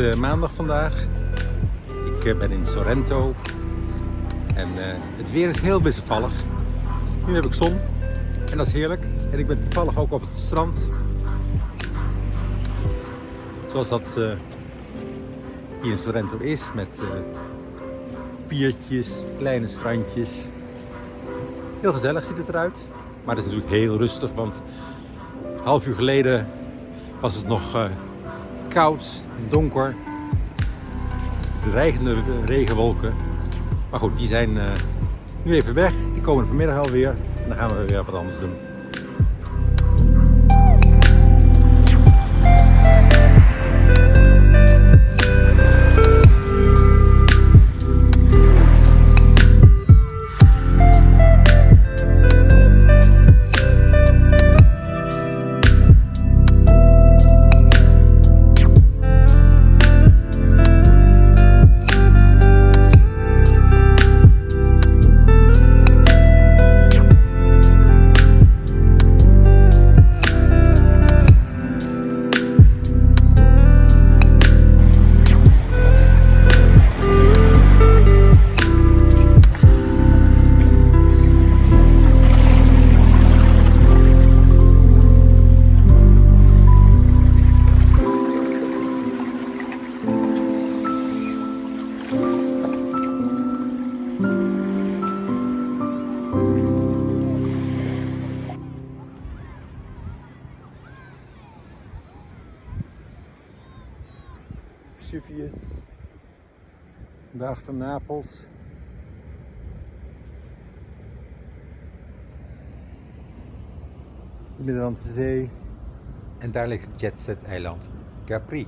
uh, maandag vandaag. Ik uh, ben in Sorrento. En uh, het weer is heel wisselvallig. Nu heb ik zon. En dat is heerlijk. En ik ben toevallig ook op het strand. Zoals dat hier in Sorrento is. Met piertjes, kleine strandjes. Heel gezellig ziet het eruit. Maar het is natuurlijk heel rustig. Want een half uur geleden was het nog koud, donker, dreigende regenwolken. Maar goed, die zijn uh, nu even weg. Die komen vanmiddag alweer. En dan gaan we weer wat anders doen. Vesuvius. Daarachter Napels. De Middellandse Zee. En daar ligt het Jetset eiland Capri.